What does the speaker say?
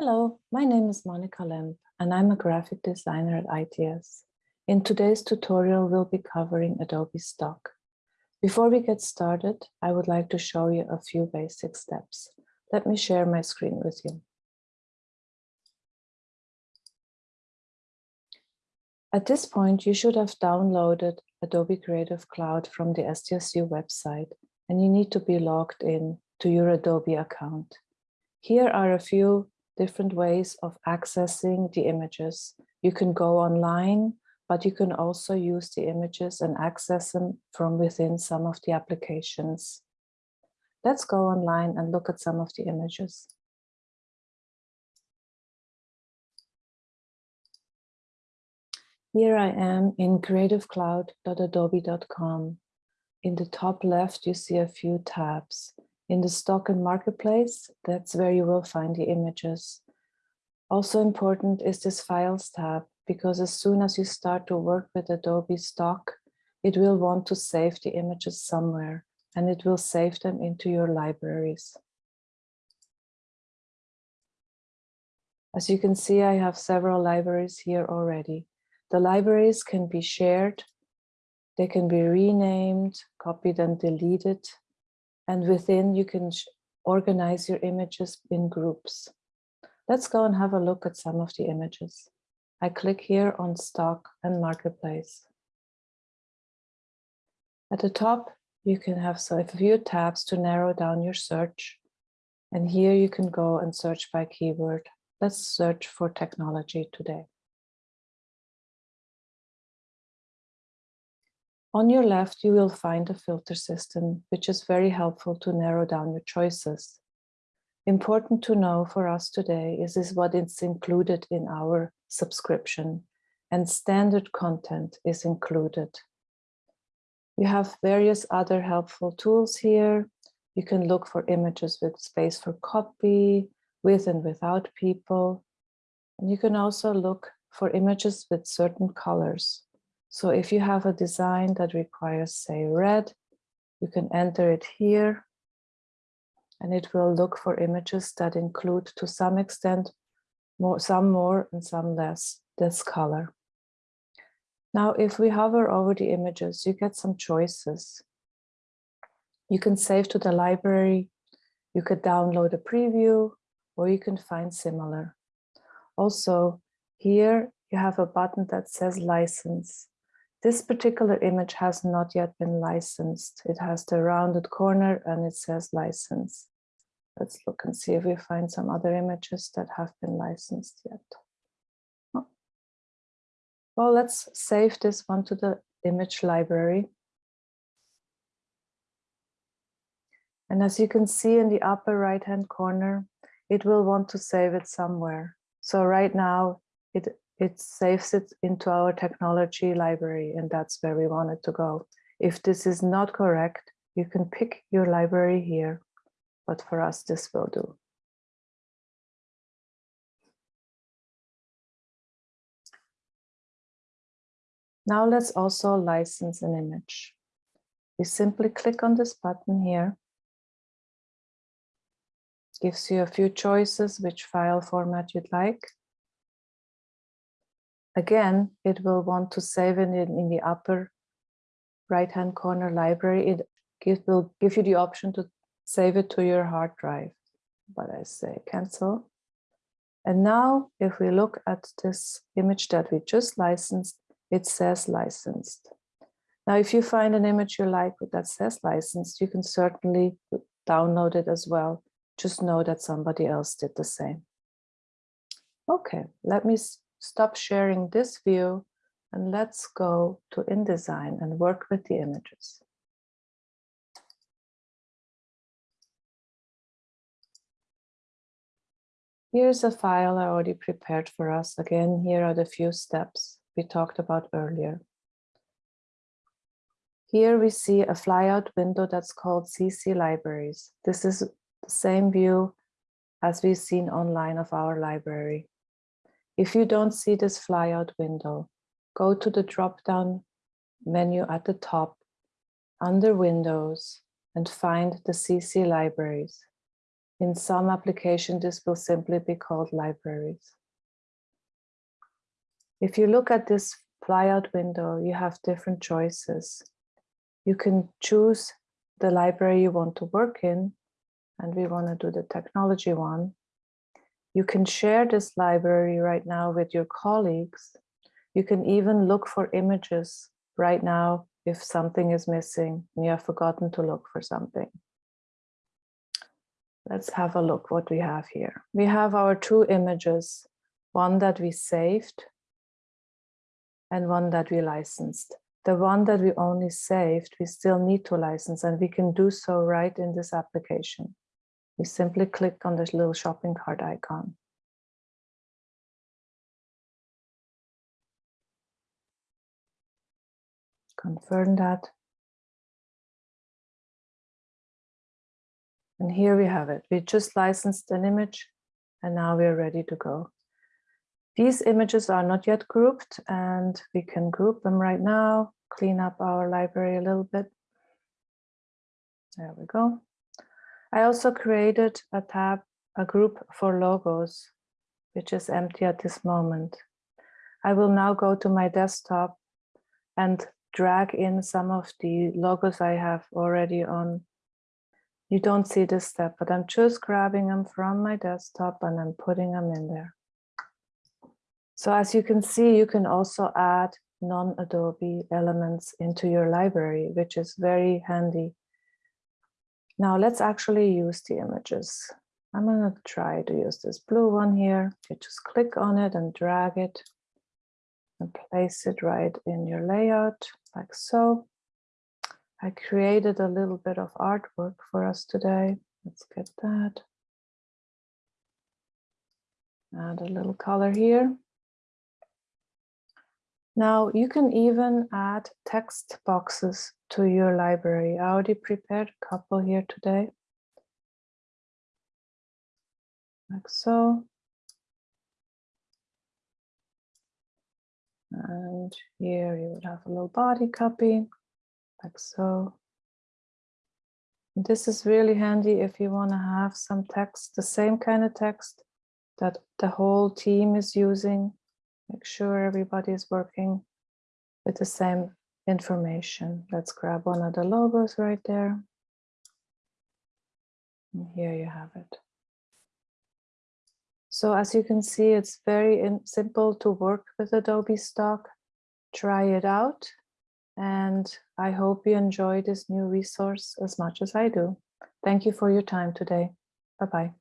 Hello, my name is Monica Lemp and I'm a graphic designer at ITS. In today's tutorial, we'll be covering Adobe Stock. Before we get started, I would like to show you a few basic steps. Let me share my screen with you. At this point, you should have downloaded Adobe Creative Cloud from the SDSU website, and you need to be logged in to your Adobe account. Here are a few different ways of accessing the images. You can go online, but you can also use the images and access them from within some of the applications. Let's go online and look at some of the images. Here I am in creativecloud.adobe.com. In the top left, you see a few tabs. In the stock and marketplace, that's where you will find the images. Also important is this files tab, because as soon as you start to work with Adobe Stock, it will want to save the images somewhere and it will save them into your libraries. As you can see, I have several libraries here already. The libraries can be shared, they can be renamed, copied and deleted, and within you can organize your images in groups. Let's go and have a look at some of the images. I click here on stock and marketplace. At the top, you can have so a few tabs to narrow down your search. And here you can go and search by keyword. Let's search for technology today. On your left, you will find a filter system, which is very helpful to narrow down your choices. Important to know for us today is, is what is included in our subscription and standard content is included. You have various other helpful tools here. You can look for images with space for copy, with and without people. And you can also look for images with certain colors. So if you have a design that requires, say, red, you can enter it here and it will look for images that include to some extent more, some more and some less this color. Now, if we hover over the images, you get some choices. You can save to the library, you could download a preview, or you can find similar. Also, here you have a button that says license. This particular image has not yet been licensed. It has the rounded corner and it says license. Let's look and see if we find some other images that have been licensed yet. Well, let's save this one to the image library. And as you can see in the upper right hand corner, it will want to save it somewhere. So right now it it saves it into our technology library and that's where we want it to go. If this is not correct, you can pick your library here, but for us this will do. Now let's also license an image. You simply click on this button here. Gives you a few choices which file format you'd like. Again, it will want to save it in, the upper right-hand corner library. It give, will give you the option to save it to your hard drive. But I say cancel. And now if we look at this image that we just licensed, it says licensed. Now, if you find an image you like that says licensed, you can certainly download it as well. Just know that somebody else did the same. Okay, let me stop sharing this view and let's go to InDesign and work with the images. Here's a file I already prepared for us. Again, here are the few steps we talked about earlier. Here we see a flyout window that's called CC Libraries. This is the same view as we've seen online of our library. If you don't see this flyout window, go to the drop-down menu at the top under Windows and find the CC libraries. In some application, this will simply be called libraries. If you look at this flyout window, you have different choices. You can choose the library you want to work in, and we want to do the technology one. You can share this library right now with your colleagues. You can even look for images right now if something is missing and you have forgotten to look for something. Let's have a look what we have here. We have our two images, one that we saved and one that we licensed. The one that we only saved, we still need to license and we can do so right in this application. We simply click on this little shopping cart icon. Confirm that. And here we have it. We just licensed an image and now we're ready to go. These images are not yet grouped and we can group them right now, clean up our library a little bit. There we go. I also created a tab, a group for logos, which is empty at this moment. I will now go to my desktop and drag in some of the logos I have already on. You don't see this step, but I'm just grabbing them from my desktop and I'm putting them in there. So as you can see, you can also add non-Adobe elements into your library, which is very handy. Now let's actually use the images. I'm going to try to use this blue one here. You just click on it and drag it and place it right in your layout like so. I created a little bit of artwork for us today. Let's get that. Add a little color here. Now you can even add text boxes to your library. I already prepared a couple here today. Like so. And here you would have a little body copy, like so. this is really handy if you want to have some text, the same kind of text that the whole team is using Make sure everybody is working with the same information. Let's grab one of the logos right there. And here you have it. So as you can see, it's very simple to work with Adobe Stock. Try it out. And I hope you enjoy this new resource as much as I do. Thank you for your time today. Bye-bye.